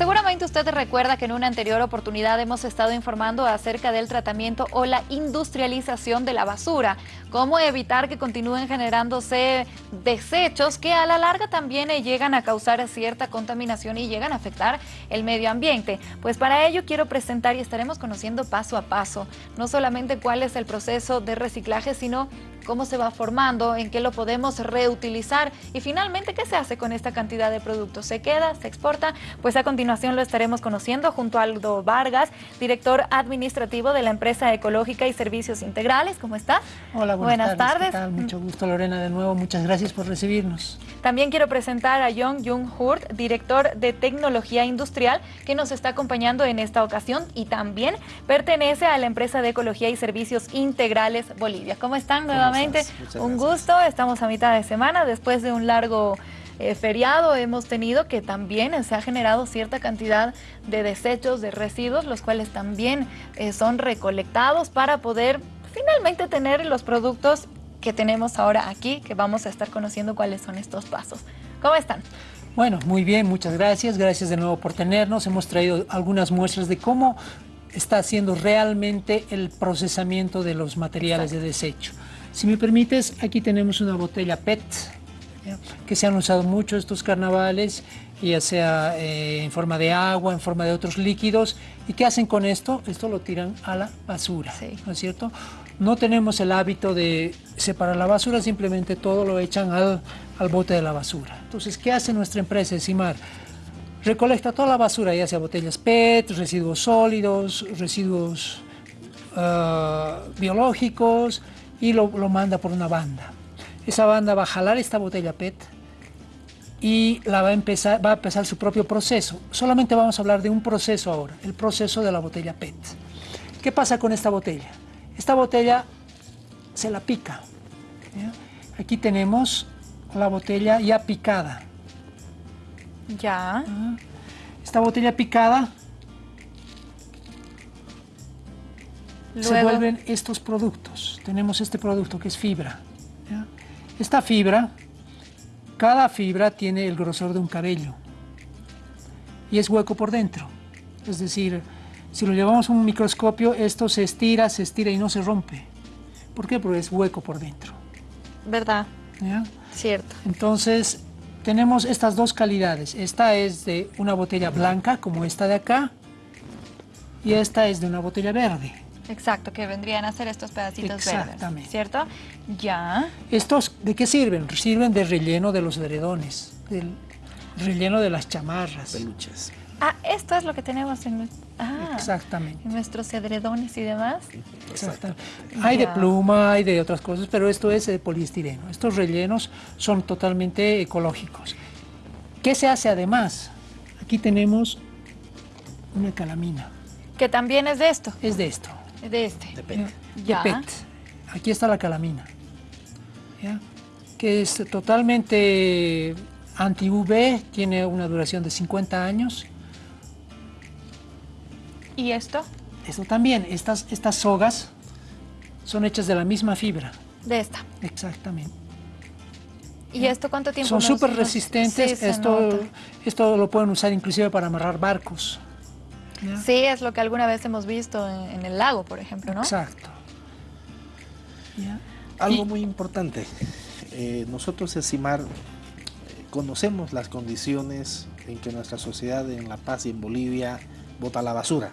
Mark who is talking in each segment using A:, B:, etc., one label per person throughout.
A: Seguramente usted recuerda que en una anterior oportunidad hemos estado informando acerca del tratamiento o la industrialización de la basura, cómo evitar que continúen generándose desechos que a la larga también llegan a causar cierta contaminación y llegan a afectar el medio ambiente. Pues para ello quiero presentar y estaremos conociendo paso a paso, no solamente cuál es el proceso de reciclaje, sino cómo se va formando, en qué lo podemos reutilizar y finalmente qué se hace con esta cantidad de productos. ¿Se queda? ¿Se exporta? Pues a continuación lo estaremos conociendo junto a Aldo Vargas, director administrativo de la empresa ecológica y servicios integrales. ¿Cómo está?
B: Hola, buenas, tardes. Mucho gusto Lorena de nuevo, muchas gracias por recibirnos.
A: También quiero presentar a Jong Jung Hurt, director de tecnología industrial, que nos está acompañando en esta ocasión y también pertenece a la empresa de ecología y servicios integrales Bolivia. ¿Cómo están nuevamente? Un gusto. Estamos a mitad de semana después de un largo eh, feriado hemos tenido que también se ha generado cierta cantidad de desechos, de residuos, los cuales también eh, son recolectados para poder finalmente tener los productos que tenemos ahora aquí, que vamos a estar conociendo cuáles son estos pasos. ¿Cómo están?
B: Bueno, muy bien, muchas gracias. Gracias de nuevo por tenernos. Hemos traído algunas muestras de cómo está haciendo realmente el procesamiento de los materiales de desecho. Si me permites, aquí tenemos una botella PET, que se han usado mucho estos carnavales, ya sea eh, en forma de agua, en forma de otros líquidos. ¿Y qué hacen con esto? Esto lo tiran a la basura, ¿no es cierto? No tenemos el hábito de separar la basura, simplemente todo lo echan al, bote de la basura. Entonces, ¿qué hace nuestra empresa Encimar? Recolecta toda la basura, ya sea botellas PET, residuos sólidos, residuos ah, biológicos, y lo, manda por una banda. Esa banda va a jalar esta botella PET y la va a, empezar, va a empezar su propio proceso. Solamente vamos a hablar de un proceso ahora, el proceso de la botella PET. ¿Qué pasa con esta botella? Esta botella se la pica. Aquí tenemos la botella ya picada.
A: Ya.
B: Esta botella picada se vuelven estos productos. Tenemos este producto que es fibra. Esta fibra, cada fibra tiene el grosor de un cabello y es hueco por dentro. Es decir, si lo llevamos a un microscopio, esto se estira, se estira y no se rompe. ¿Por qué? Porque es hueco por dentro.
A: ¿Verdad? Cierto.
B: Entonces, tenemos estas dos calidades. Esta es de una botella blanca, como esta de acá, y esta es de una botella verde.
A: Exacto, que vendrían a ser estos pedacitos
B: Exactamente.
A: ¿cierto? Ya.
B: ¿Estos de qué sirven? Sirven de relleno de los edredones, del relleno de las chamarras.
C: Peluches.
A: Ah, esto es lo que tenemos en,
B: ah, Exactamente.
A: en nuestros edredones y demás.
B: Exactamente. Hay de pluma, hay de otras cosas, pero esto es de poliestireno. Estos rellenos son totalmente ecológicos. ¿Qué se hace además? Aquí tenemos una calamina.
A: Que también es de esto.
B: Es de esto.
A: De este.
C: De PET.
B: De PET. Aquí está la calamina. Que es totalmente anti-UV, tiene una duración de 50 años.
A: ¿Y esto?
B: Esto también, estas, estas sogas son hechas de la misma fibra.
A: De esta.
B: Exactamente.
A: ¿Y esto cuánto tiempo?
B: Son súper resistentes, esto, esto lo pueden usar inclusive para amarrar barcos.
A: Sí, es lo que alguna vez hemos visto en, el lago, por ejemplo, ¿no?
B: Exacto.
C: Algo muy importante, eh, nosotros en CIMAR eh, conocemos las condiciones en que nuestra sociedad en La Paz y en Bolivia bota la basura.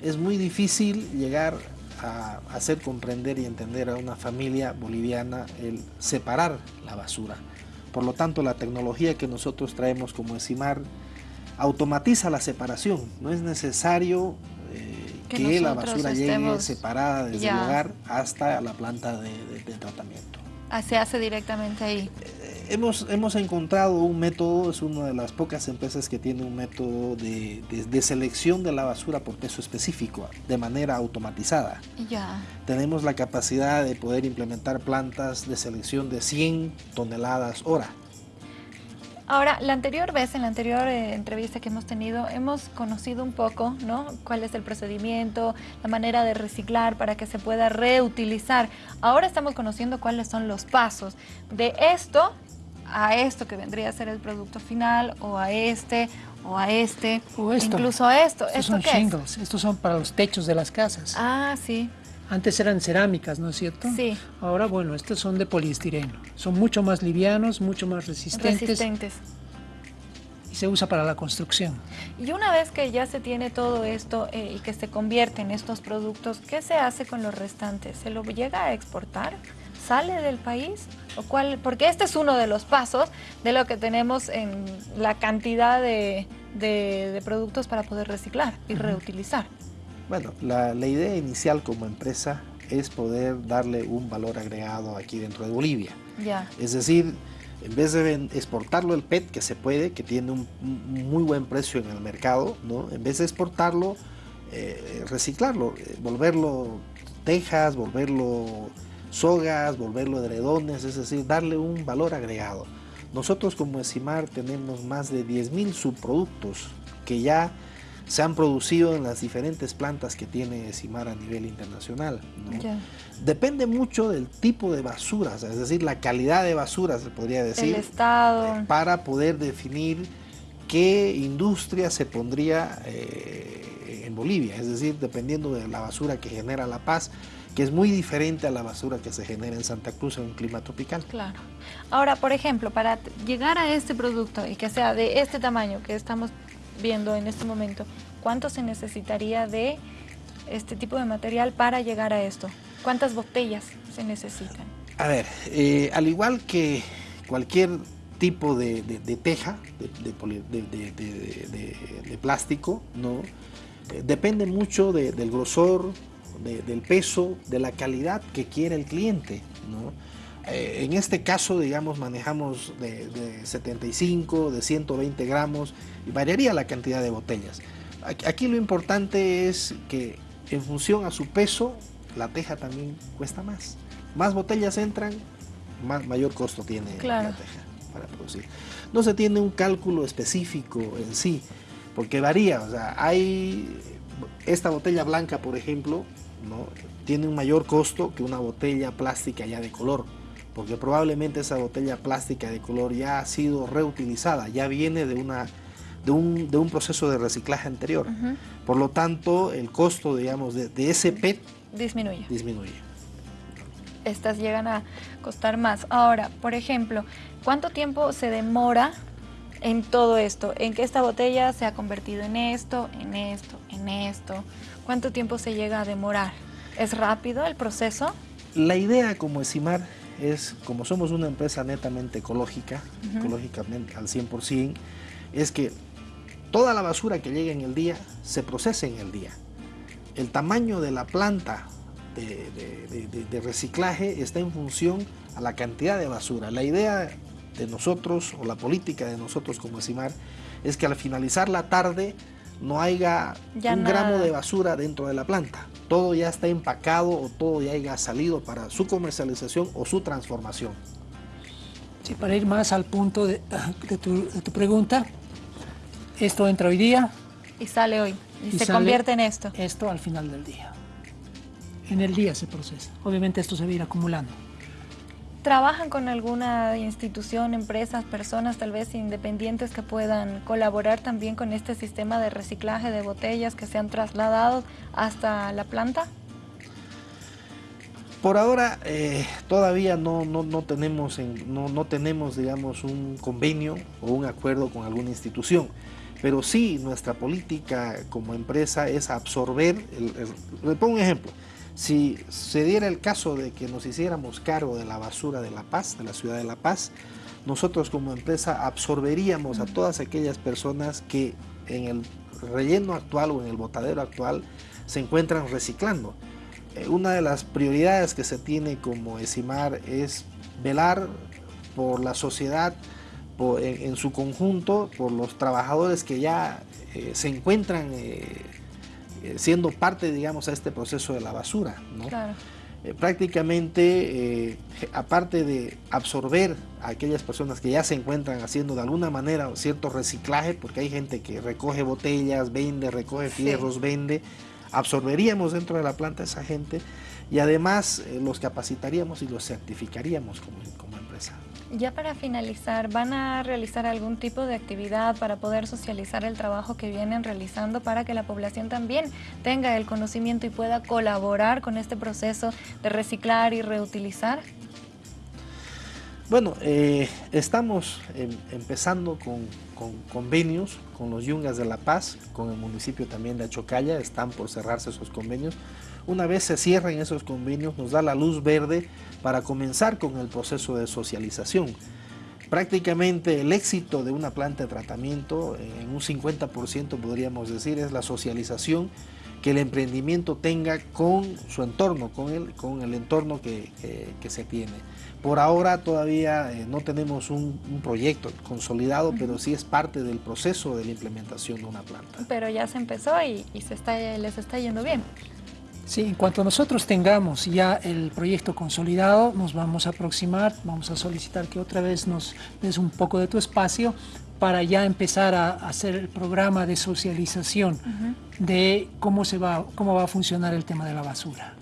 C: Es muy difícil llegar a hacer comprender y entender a una familia boliviana el separar la basura. Por lo tanto, la tecnología que nosotros traemos como ECIMAR automatiza la separación. No es necesario eh, que, la basura llegue separada desde el hogar hasta la planta de, tratamiento.
A: Ah, se hace directamente ahí.
C: Eh, hemos, hemos encontrado un método, es una de las pocas empresas que tiene un método de, selección de la basura por peso específico, de manera automatizada.
A: Ya.
C: Tenemos la capacidad de poder implementar plantas de selección de 100 toneladas hora.
A: Ahora, la anterior vez, en la anterior eh, entrevista que hemos tenido, hemos conocido un poco, ¿no? Cuál es el procedimiento, la manera de reciclar para que se pueda reutilizar. Ahora estamos conociendo cuáles son los pasos de esto a esto que vendría a ser el producto final o a este o a este,
B: o esto.
A: incluso a esto.
B: Estos son shingles, estos son para los techos de las casas.
A: Ah, sí.
B: Antes eran cerámicas, ¿no es cierto?
A: Sí.
B: Ahora, bueno, estos son de poliestireno. Son mucho más livianos, mucho más resistentes.
A: Resistentes.
B: Y se usa para la construcción.
A: Y una vez que ya se tiene todo esto eh, y que se convierte en estos productos, ¿qué se hace con los restantes? ¿Se lo llega a exportar? ¿Sale del país? ¿O cuál? Porque este es uno de los pasos de lo que tenemos en la cantidad de, de, productos para poder reciclar y reutilizar.
C: Bueno, la, la, idea inicial como empresa es poder darle un valor agregado aquí dentro de Bolivia. Es decir, en vez de exportarlo el PET, que se puede, que tiene un, muy buen precio en el mercado, ¿no? en vez de exportarlo, eh, reciclarlo, eh, volverlo tejas, volverlo sogas, volverlo edredones, es decir, darle un valor agregado. Nosotros como ESIMAR tenemos más de 10.000 subproductos que ya se han producido en las diferentes plantas que tiene ESIMAR a nivel internacional. Depende mucho del tipo de basuras, es decir, la calidad de basura se podría decir.
A: El estado.
C: Para poder definir qué industria se pondría eh, en Bolivia, es decir, dependiendo de la basura que genera La Paz, que es muy diferente a la basura que se genera en Santa Cruz en un clima tropical.
A: Claro. Ahora, por ejemplo, para llegar a este producto y que sea de este tamaño que estamos viendo en este momento, ¿cuánto se necesitaría de este tipo de material para llegar a esto? ¿Cuántas botellas se necesitan?
C: A ver, eh, al igual que cualquier tipo de, teja, de, plástico, ¿no? Eh, depende mucho del grosor, del peso, de la calidad que quiere el cliente. ¿no? Eh, en este caso, digamos, manejamos de, 75, de 120 gramos y variaría la cantidad de botellas. Aquí, lo importante es que en función a su peso, la teja también cuesta más. Más botellas entran, más, mayor costo tiene la teja para producir. No se tiene un cálculo específico en sí, porque varía. O sea, hay esta botella blanca, por ejemplo, tiene un mayor costo que una botella plástica ya de color, porque probablemente esa botella plástica de color ya ha sido reutilizada, ya viene de, una, de, un, proceso de reciclaje anterior. Por lo tanto, el costo, digamos, de, ese PET
A: disminuye.
C: disminuye.
A: Estas llegan a costar más. Ahora, por ejemplo, ¿cuánto tiempo se demora en todo esto? En que esta botella se ha convertido en esto, en esto, en esto. ¿Cuánto tiempo se llega a demorar? ¿Es rápido el proceso?
C: La idea como ESIMAR es, como somos una empresa netamente ecológica, ecológicamente al 100%, es que toda la basura que llega en el día se procese en el día. El tamaño de la planta de, reciclaje está en función a la cantidad de basura. La idea de nosotros, o la política de nosotros como ESIMAR, es que al finalizar la tarde no haya un gramo de basura dentro de la planta. Todo ya está empacado o todo ya haya salido para su comercialización o su transformación.
B: Sí, para ir más al punto de, tu, pregunta, esto entra hoy día.
A: Y sale hoy, y, se convierte en esto.
B: Esto al final del día. En el día se procesa. Obviamente esto se va a ir acumulando.
A: ¿Trabajan con alguna institución, empresas, personas tal vez independientes que puedan colaborar también con este sistema de reciclaje de botellas que se han trasladado hasta la planta?
C: Por ahora eh, todavía no, no, tenemos no, no, tenemos digamos un convenio o un acuerdo con alguna institución, pero sí nuestra política como empresa es absorber, le pongo un ejemplo, si se diera el caso de que nos hiciéramos cargo de la basura de La Paz, de la ciudad de La Paz, nosotros como empresa absorberíamos a todas aquellas personas que en el relleno actual o en el botadero actual se encuentran reciclando. Eh, una de las prioridades que se tiene como ESIMAR es velar por la sociedad en, su conjunto, por los trabajadores que ya eh, se encuentran eh, siendo parte, digamos, a este proceso de la basura. ¿no? Eh, prácticamente, eh, aparte de absorber a aquellas personas que ya se encuentran haciendo de alguna manera cierto reciclaje, porque hay gente que recoge botellas, vende, recoge fierros, vende, absorberíamos dentro de la planta a esa gente y además los capacitaríamos y los certificaríamos como, como empresa.
A: Ya para finalizar, ¿van a realizar algún tipo de actividad para poder socializar el trabajo que vienen realizando para que la población también tenga el conocimiento y pueda colaborar con este proceso de reciclar y reutilizar?
C: Bueno, eh, estamos em, empezando con, convenios con los Yungas de La Paz, con el municipio también de Achocalla, están por cerrarse esos convenios. Una vez se cierren esos convenios, nos da la luz verde para comenzar con el proceso de socialización. Prácticamente el éxito de una planta de tratamiento, en un 50% podríamos decir, es la socialización que el emprendimiento tenga con su entorno, con el, con el entorno que, se tiene. Por ahora todavía eh, no tenemos un, proyecto consolidado, pero sí es parte del proceso de la implementación de una planta.
A: Pero ya se empezó y, se está, les está yendo bien.
B: Sí, en cuanto nosotros tengamos ya el proyecto consolidado, nos vamos a aproximar, vamos a solicitar que otra vez nos des un poco de tu espacio para ya empezar a hacer el programa de socialización de cómo, se va, cómo va a funcionar el tema de la basura.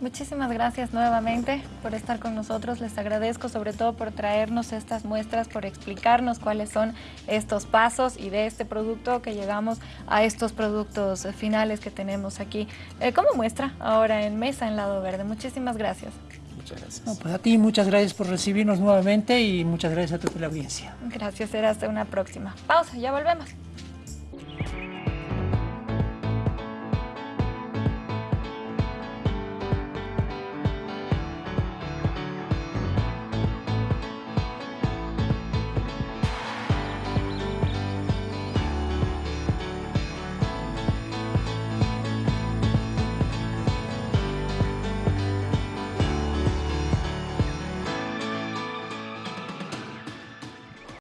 A: Muchísimas gracias nuevamente por estar con nosotros. Les agradezco sobre todo por traernos estas muestras, por explicarnos cuáles son estos pasos y de este producto que llegamos a estos productos finales que tenemos aquí eh, como muestra ahora en Mesa en Lado Verde. Muchísimas gracias.
C: Muchas gracias.
B: pues a ti muchas gracias por recibirnos nuevamente y muchas gracias a toda la audiencia.
A: Gracias, será hasta una próxima. Pausa, ya volvemos.